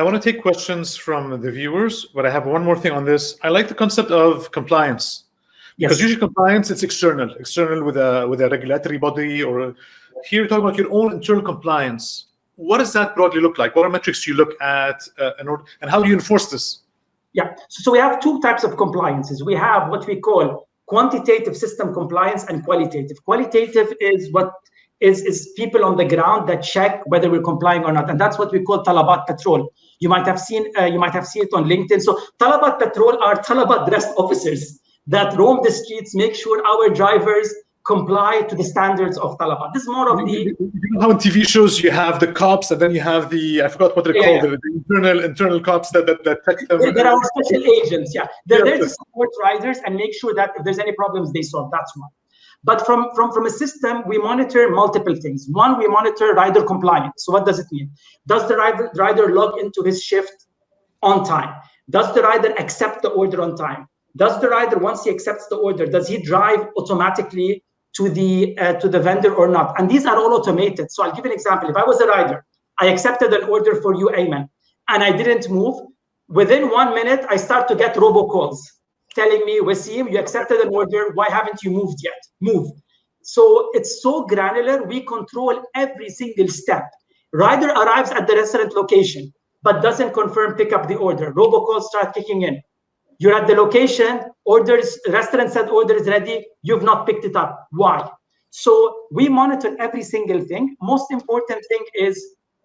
I want to take questions from the viewers, but I have one more thing on this. I like the concept of compliance. Because Yes. usually compliance, it's external, external with a with a regulatory body or here you're talking about your own internal compliance. What does that broadly look like? What are metrics you look at uh, in order, and how do you enforce this? Yeah. So, so we have two types of compliances. We have what we call quantitative system compliance and qualitative. Qualitative is what is, is people on the ground that check whether we're complying or not, and that's what we call talabat patrol. You might have seen uh, you might have seen it on LinkedIn. So talabat patrol are talabat dressed officers that roam the streets, make sure our drivers comply to the standards of talabat. This is more of the You know how in TV shows you have the cops and then you have the I forgot what they're Yeah, called yeah. the, internal internal cops that that, that check them. They're, they're special agents, yeah. They're Yeah, there to support riders and make sure that if there's any problems, they solve. That's one. But from, from, from a system, we monitor multiple things. One, we monitor rider compliance. So what does it mean? Does the rider, rider log into his shift on time? Does the rider accept the order on time? Does the rider, once he accepts the order, does he drive automatically to the uh, to the vendor or not? And these are all automated. So I'll give an example. If I was a rider, I accepted an order for you, Ayman, and I didn't move. Within one minute, I start to get robocalls telling me, Wasim, you accepted an order. Why haven't you moved yet? Move. So it's so granular. We control every single step. Rider arrives at the restaurant location, but doesn't confirm pick up the order. Robocalls start kicking in. You're at the location, orders, restaurant said order is ready. You've not picked it up. Why? So we monitor every single thing. Most important thing is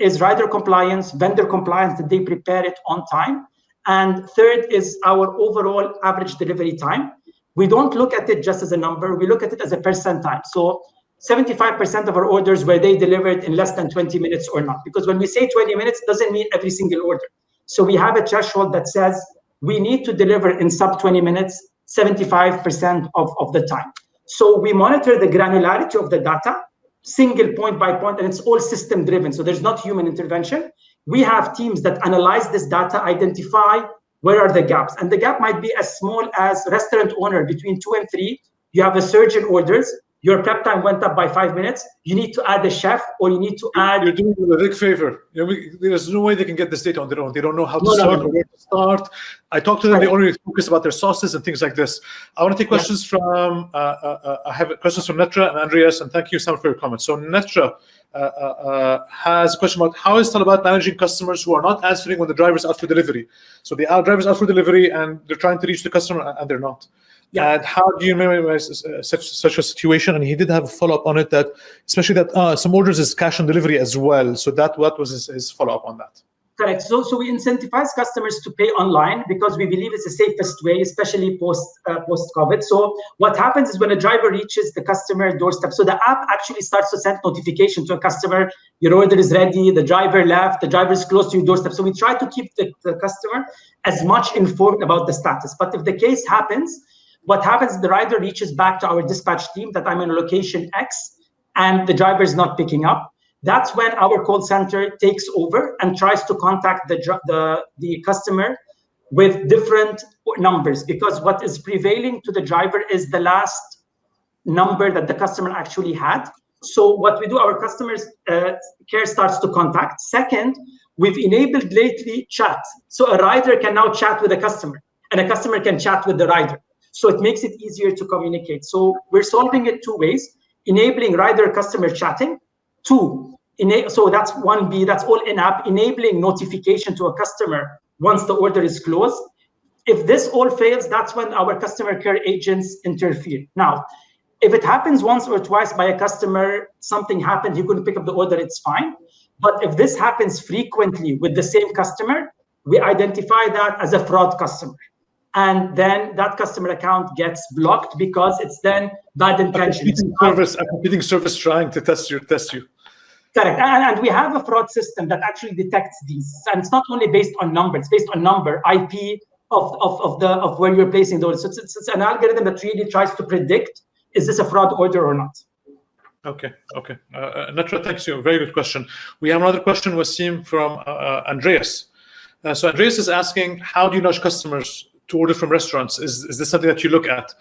is rider compliance, vendor compliance, that they prepare it on time. And third is our overall average delivery time. We don't look at it just as a number, we look at it as a percentile. So 75% of our orders were they delivered in less than 20 minutes or not. Because when we say 20 minutes, doesn't mean every single order. So we have a threshold that says we need to deliver in sub 20 minutes 75% of, of the time. So we monitor the granularity of the data, single point by point, and it's all system driven. So there's not human intervention. We have teams that analyze this data, identify where are the gaps. And the gap might be as small as restaurant owner between two and three. You have a surge in orders. Your prep time went up by five minutes. You need to add a chef or you need to add You're doing them a big favor. You know, we, there's no way they can get this data on their own. They don't know how to No, no, start no. or where to start. I talked to them. They only focus about their sauces and things like this. I want to take Yeah. questions from. Uh, uh, uh, I have questions from Netra and Andreas, and thank you, Sam, for your comments. So Netra has a question about how is Talabat managing customers who are not answering when the driver's out for delivery. So the driver's out for delivery and they're trying to reach the customer and they're not. Yeah. And how do you minimize uh, such such a situation? And he did have a follow up on it that, especially that uh, some orders is cash on delivery as well. So that what was his, his follow up on that? Correct. So, so we incentivize customers to pay online because we believe it's the safest way, especially post uh, post COVID. So, what happens is when a driver reaches the customer doorstep, so the app actually starts to send notification to a customer: your order is ready, the driver left, the driver is close to your doorstep. So we try to keep the, the customer as much informed about the status. But if the case happens, what happens? The rider reaches back to our dispatch team that I'm in location X, and the driver is not picking up that's when our call center takes over and tries to contact the the the customer with different numbers because what is prevailing to the driver is the last number that the customer actually had. So what we do our customers uh, care starts to contact. Second we've enabled lately chat. So a rider can now chat with a customer and a customer can chat with the rider. So it makes it easier to communicate. So we're solving it two ways enabling rider customer chatting. Two, so that's one B, that's all in app, enabling notification to a customer once the order is closed. If this all fails, that's when our customer care agents interfere. Now, if it happens once or twice by a customer, something happened, you couldn't pick up the order, it's fine. But if this happens frequently with the same customer, we identify that as a fraud customer. And then that customer account gets blocked because it's then bad A competing service, a competing service trying to test you, test you. Correct. And, and we have a fraud system that actually detects these. And it's not only based on number, it's based on number, IP of, of, of the of where you're placing those. So it's, it's, it's an algorithm that really tries to predict is this a fraud order or not? Okay, okay. Uh, uh, Netra, thanks you. Very good question. We have another question, Wasim, from uh, uh, Andreas. Uh, so Andreas is asking, how do you nudge customers to order from restaurants? Is, is this something that you look at?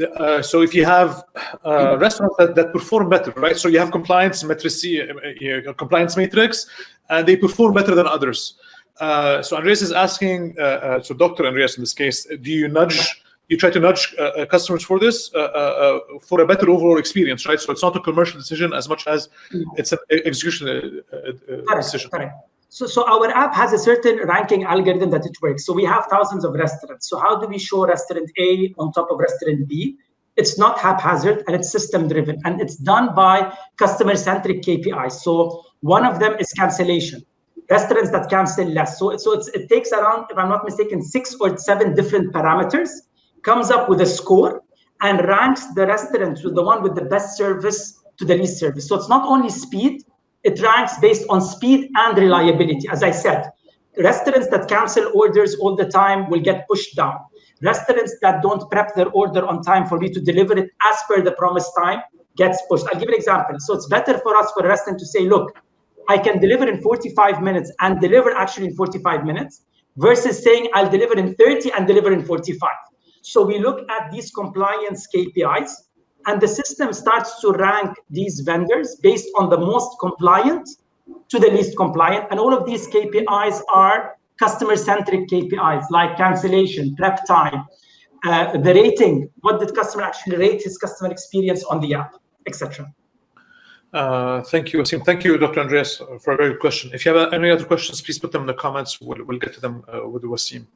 Uh, so if you have uh, restaurants that, that perform better, right? So you have compliance matrix, uh, uh, compliance matrix, and they perform better than others. Uh, so Andreas is asking, uh, uh, so Dr. Andreas in this case, do you nudge, you try to nudge customers for this, uh, for a better overall experience, right? So it's not a commercial decision as much as mm. it's an execution correct, decision. Correct. So, so our app has a certain ranking algorithm that it works. So we have thousands of restaurants. So how do we show restaurant A on top of restaurant B? It's not haphazard and it's system driven and it's done by customer centric KPIs. So one of them is cancellation restaurants that cancel less. So, so it takes around, if I'm not mistaken, six or seven different parameters, comes up with a score and ranks the restaurant to the one with the best service to the least service. So it's not only speed, it ranks based on speed and reliability. As I said, restaurants that cancel orders all the time will get pushed down. Restaurants that don't prep their order on time for me to deliver it as per the promised time gets pushed. I'll give an example. So it's better for us for a restaurant to say, look, I can deliver in 45 minutes and deliver actually in 45 minutes versus saying I'll deliver in 30 and deliver in 45. So we look at these compliance KPIs and the system starts to rank these vendors based on the most compliant to the least compliant. And all of these KPIs are customer-centric KPIs like cancellation, prep time, uh, the rating, what did customer actually rate his customer experience on the app, etc. Uh, thank you, Wasim. Thank you, Dr. Andreas, for a very good question. If you have any other questions, please put them in the comments. We'll, we'll get to them uh, with Wasim.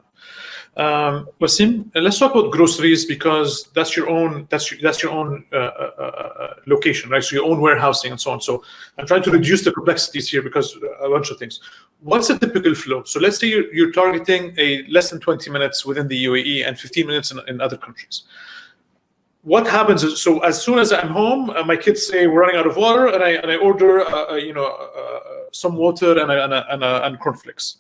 Um, Wasim, uh, let's talk about groceries because that's your own that's your, that's your own uh, uh, uh, location, right? So your own warehousing and so on. So I'm trying to reduce the complexities here because a bunch of things. What's a typical flow? So let's say you're, you're targeting a less than 20 minutes within the UAE and 15 minutes in, in other countries what happens is, so as soon as I'm home, uh, my kids say we're running out of water, and I and I order, uh, uh you know, uh, uh, some water and a, and, a, and, a, and cornflakes,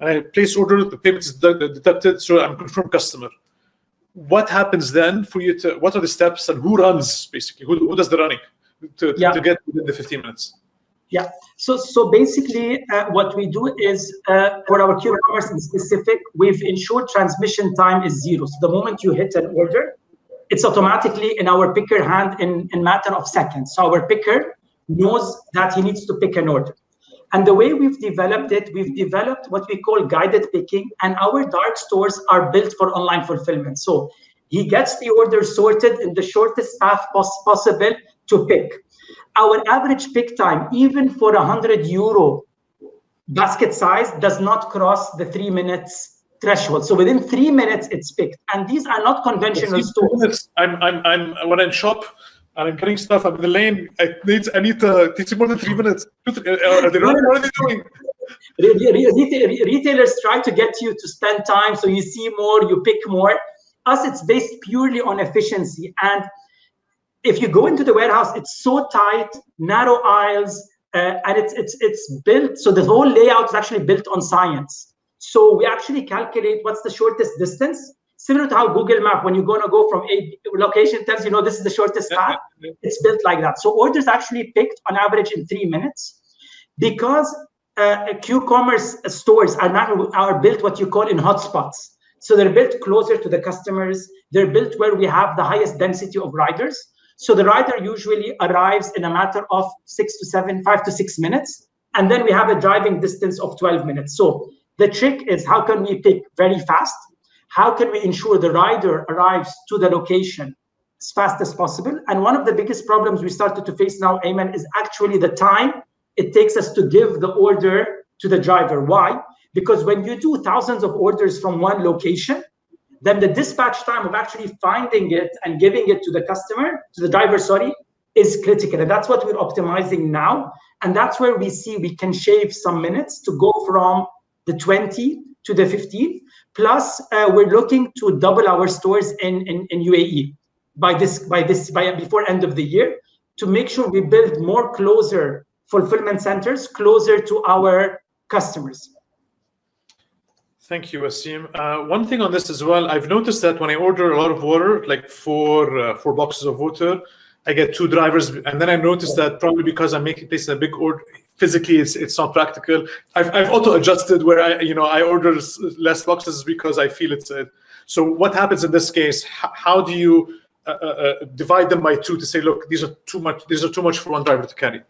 and I place order. The payment is deducted, so I'm confirmed customer. What happens then for you to? What are the steps and who runs basically? Who, who does the running to, yeah. to get within the 15 minutes? Yeah. So so basically, uh, what we do is uh, for our Q-commerce in specific, we've ensured transmission time is zero. So the moment you hit an order, it's automatically in our picker hand in matter of seconds. So our picker knows that he needs to pick an order. And the way we've developed it, we've developed what we call guided picking, and our dark stores are built for online fulfillment. So he gets the order sorted in the shortest path pos possible to pick. Our average pick time, even for a 100 euro basket size, does not cross the three minutes threshold. So within three minutes, it's picked. And these are not conventional stores. I'm, I'm, I'm, when I shop and I'm getting stuff, I'm in the lane, I need, I need to, it takes more than three minutes. Uh, are they running? What are they doing? Retailers try to get you to spend time so you see more, you pick more. Us, it's based purely on efficiency. And if you go into the warehouse, it's so tight, narrow aisles, uh, and it's it's it's built so the whole layout is actually built on science. So we actually calculate what's the shortest distance, similar to how Google Map, when you're going to go from a location, tells you, know, this is the shortest path. It's built like that. So orders actually picked on average in three minutes because uh, Q-commerce stores are now are built what you call in hotspots. So they're built closer to the customers. They're built where we have the highest density of riders. So the rider usually arrives in a matter of six to seven, five to six minutes. And then we have a driving distance of 12 minutes. So the trick is how can we pick very fast? How can we ensure the rider arrives to the location as fast as possible? And one of the biggest problems we started to face now, Ayman, is actually the time it takes us to give the order to the driver. Why? Because when you do thousands of orders from one location, then the dispatch time of actually finding it and giving it to the customer, to the driver, sorry, is critical. And that's what we're optimizing now. And that's where we see we can shave some minutes to go from the 20 to the 15. Plus, uh, we're looking to double our stores in, in, in UAE by this by this by before end of the year to make sure we build more closer fulfillment centers closer to our customers. Thank you, Wasim. Uh, one thing on this as well, I've noticed that when I order a lot of water, like four uh, four boxes of water, I get two drivers, and then I noticed that probably because I'm making in a big order, physically it's it's not practical. I've I've auto adjusted where I you know I order less boxes because I feel it's. So what happens in this case? How, how do you uh, uh, uh, divide them by two to say, look, these are too much. These are too much for one driver to carry.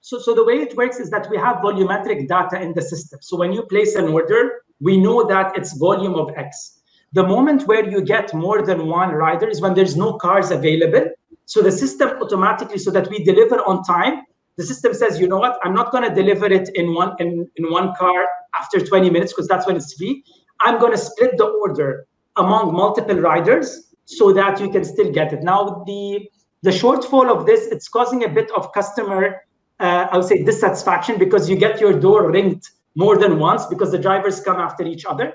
So, so the way it works is that we have volumetric data in the system. So when you place an order, we know that it's volume of X. The moment where you get more than one rider is when there's no cars available. So the system automatically, so that we deliver on time, the system says, you know what, I'm not going to deliver it in one in, in one car after 20 minutes because that's when it's free. I'm going to split the order among multiple riders so that you can still get it. Now, the the shortfall of this, it's causing a bit of customer, uh, I would say, dissatisfaction because you get your door ringed more than once because the drivers come after each other.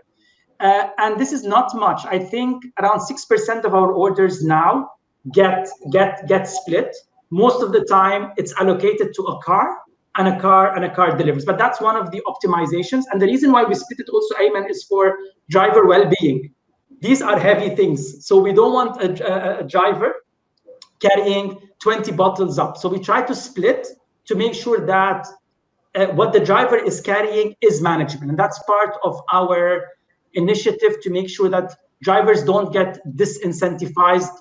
Uh, and this is not much. I think around 6% of our orders now get get get split. Most of the time, it's allocated to a car and a car and a car delivers. But that's one of the optimizations. And the reason why we split it also, Ayman, is for driver well-being. These are heavy things. So we don't want a, a, a driver carrying 20 bottles up. So we try to split to make sure that uh, what the driver is carrying is manageable. And that's part of our initiative to make sure that drivers don't get disincentivized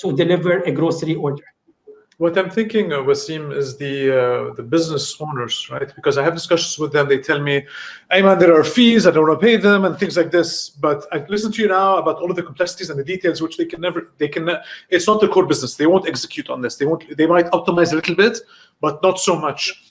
to deliver a grocery order. What I'm thinking, uh, Wasim, is the uh, the business owners, right? Because I have discussions with them. They tell me, "Ayman, there are fees. I don't want to pay them, and things like this." But I listen to you now about all of the complexities and the details, which they can never, they can. It's not their core business. They won't execute on this. They won't. They might optimize a little bit, but not so much.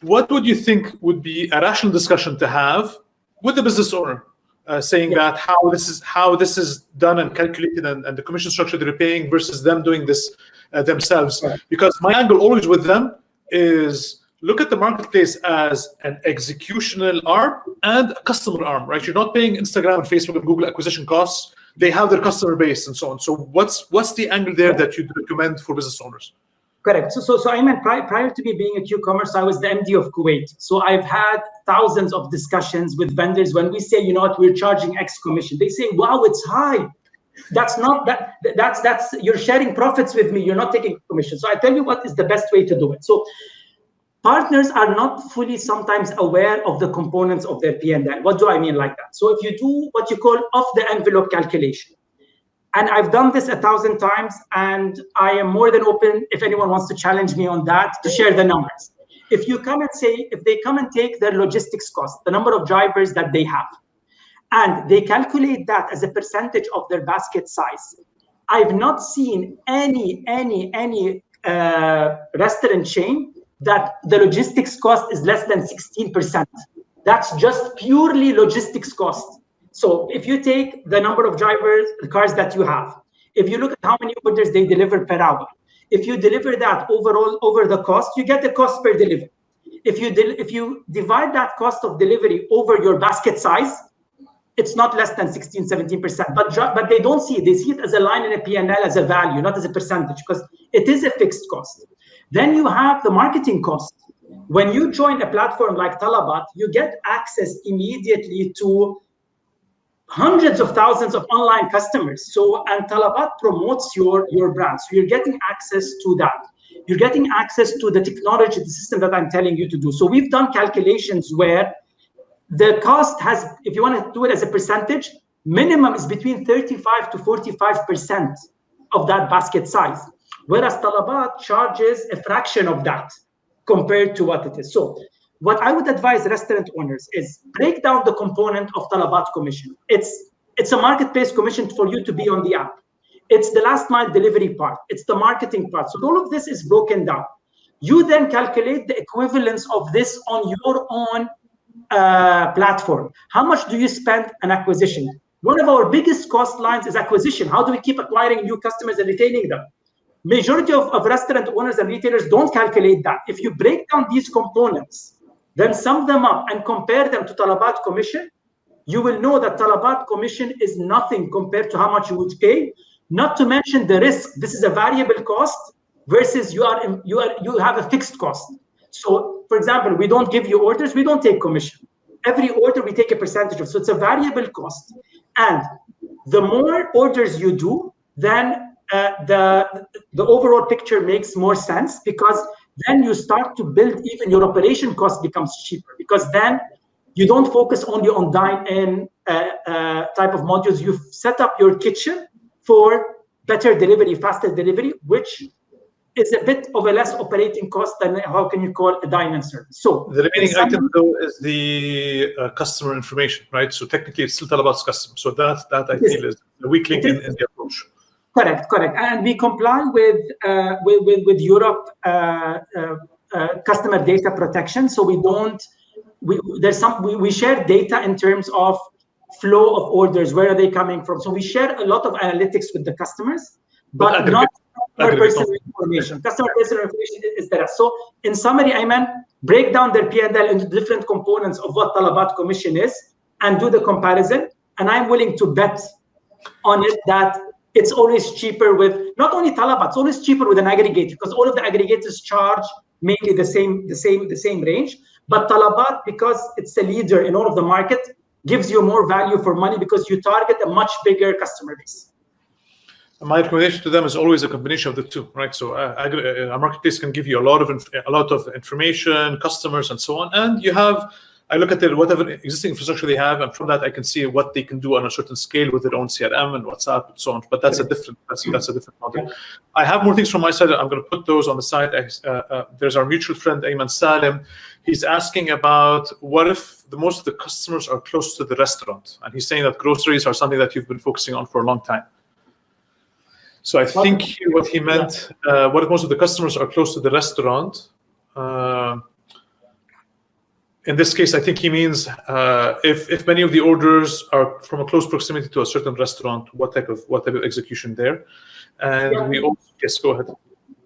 What would you think would be a rational discussion to have with the business owner, uh, saying yeah. that how this is how this is done and calculated, and, and the commission structure they're paying versus them doing this uh, themselves. Right. Because my angle always with them is look at the marketplace as an executional arm and a customer arm, right? You're not paying Instagram and Facebook and Google acquisition costs. They have their customer base and so on. So what's what's the angle there that you'd recommend for business owners? Correct. So, so, so I mean, prior, prior to me being a Q-commerce, I was the MD of Kuwait. So I've had thousands of discussions with vendors when we say, you know what, we're charging X commission. They say, wow, it's high that's not that that's that's you're sharing profits with me you're not taking commission so i tell you what is the best way to do it so partners are not fully sometimes aware of the components of their P&L. What do I mean like that? So if you do what you call off the envelope calculation, and I've done this a thousand times, and I am more than open if anyone wants to challenge me on that to share the numbers. If you come and say, if they come and take their logistics cost, the number of drivers that they have, and they calculate that as a percentage of their basket size. I've not seen any, any, any uh, restaurant chain that the logistics cost is less than 16%. That's just purely logistics cost. So if you take the number of drivers, the cars that you have, if you look at how many orders they deliver per hour, if you deliver that overall over the cost, you get the cost per delivery. If you if you divide that cost of delivery over your basket size, it's not less than 16, 17%. But, but they don't see it. They see it as a line in a P&L as a value, not as a percentage, because it is a fixed cost. Then you have the marketing cost. When you join a platform like Talabat, you get access immediately to hundreds of thousands of online customers. So, and Talabat promotes your, your brand. So you're getting access to that. You're getting access to the technology, the system that I'm telling you to do. So we've done calculations where the cost has, if you want to do it as a percentage, minimum is between 35 to 45% of that basket size. Whereas Talabat charges a fraction of that compared to what it is. So what I would advise restaurant owners is break down the component of Talabat commission. It's it's a marketplace commission for you to be on the app. It's the last mile delivery part. It's the marketing part. So all of this is broken down. You then calculate the equivalence of this on your own uh, platform. How much do you spend on acquisition? One of our biggest cost lines is acquisition. How do we keep acquiring new customers and retaining them? Majority of, of restaurant owners and retailers don't calculate that. If you break down these components, then sum them up and compare them to Talabat commission, you will know that Talabat commission is nothing compared to how much you would pay. Not to mention the risk. This is a variable cost versus you are you are you have a fixed cost. So, for example, we don't give you orders, we don't take commission. Every order we take a percentage of. So it's a variable cost. And the more orders you do, then uh, the the overall picture makes more sense because then you start to build even your operation cost becomes cheaper because then you don't focus only on dine-in uh, uh, type of modules. You've set up your kitchen for better delivery, faster delivery, which is a bit of a less operating cost than how can you call a dine-in service. So the remaining item though is the uh, customer information, right? So technically, it's still about customer. So that that I feel is the weak link in, in, the approach. Correct, correct, and we comply with uh, with, with, with Europe uh, uh, uh, customer data protection. So we don't we there's some we, we share data in terms of flow of orders, where are they coming from? So we share a lot of analytics with the customers, but, but not customer personal information. Customer personal information is there. So in summary, I mean, break down their P&L into different components of what Talabat commission is and do the comparison. And I'm willing to bet on it that it's always cheaper with not only Talabat, it's always cheaper with an aggregator because all of the aggregators charge mainly the same, the same, the same range. But Talabat, because it's a leader in all of the market, gives you more value for money because you target a much bigger customer base my recommendation to them is always a combination of the two, right? So uh, uh, a marketplace can give you a lot of a lot of information, customers, and so on, and you have. I look at their whatever existing infrastructure they have, and from that I can see what they can do on a certain scale with their own CRM and WhatsApp and so on. But that's a different that's, that's a different model. I have more things from my side. I'm going to put those on the side. Uh, uh, there's our mutual friend Ayman Salim. He's asking about what if the most of the customers are close to the restaurant, and he's saying that groceries are something that you've been focusing on for a long time. So I think what he meant, uh, what if most of the customers are close to the restaurant? Uh, in this case, I think he means uh, if if many of the orders are from a close proximity to a certain restaurant, what type of what type of execution there? And yeah. we also yes, go ahead.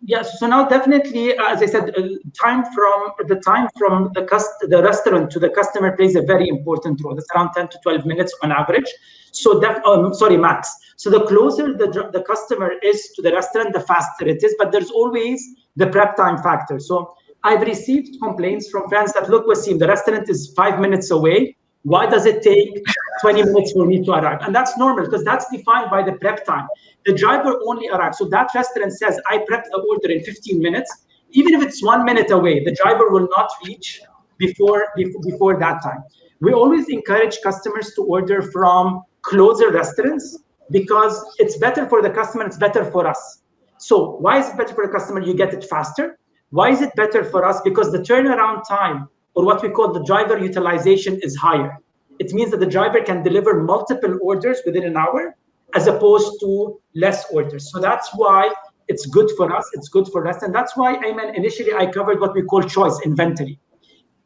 Yes. So now definitely, as I said, uh, time from the time from the cust the restaurant to the customer plays a very important role. It's around 10 to 12 minutes on average. So that, um, sorry, max. So the closer the, the customer is to the restaurant, the faster it is. But there's always the prep time factor. So I've received complaints from friends that look, Wasim, the restaurant is five minutes away. Why does it take 20 minutes for me to arrive? And that's normal because that's defined by the prep time. The driver only arrives. So that restaurant says, I prep the order in 15 minutes. Even if it's one minute away, the driver will not reach before, before that time. We always encourage customers to order from closer restaurants because it's better for the customer, it's better for us. So why is it better for the customer? You get it faster. Why is it better for us? Because the turnaround time or what we call the driver utilization is higher. It means that the driver can deliver multiple orders within an hour as opposed to less orders. So that's why it's good for us, it's good for us. And that's why, Ayman, initially I covered what we call choice inventory.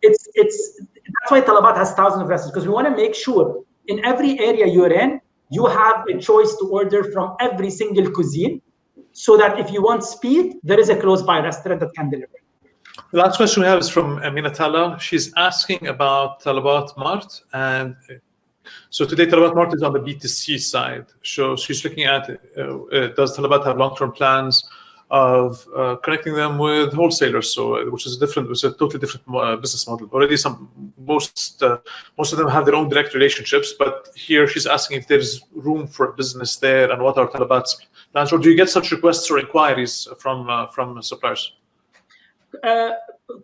It's, it's, that's why Talabat has thousands of restaurants because we want to make sure in every area you're in, you have a choice to order from every single cuisine so that if you want speed, there is a close by restaurant that can deliver. The last question we have is from Amina Tala. She's asking about Talabat Mart. And so today, Talabat Mart is on the B2C side. So she's looking at uh, uh, does Talabat have long term plans of uh, connecting them with wholesalers? So, uh, which is a different, is a totally different uh, business model. Already, some most uh, most of them have their own direct relationships, but here she's asking if there's room for business there and what are Talabat's plans, or do you get such requests or inquiries from from suppliers? Uh,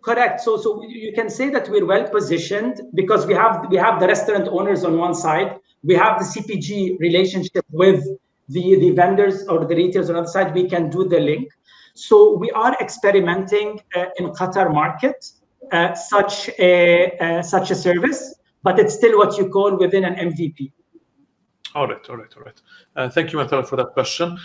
correct. So, so you can say that we're well positioned because we have we have the restaurant owners on one side, we have the CPG relationship with the the vendors or the retailers on the other side. We can do the link. So we are experimenting uh, in Qatar market uh, such a uh, such a service, but it's still what you call within an MVP. All right, all right, all right. Thank you, Matala, for that question.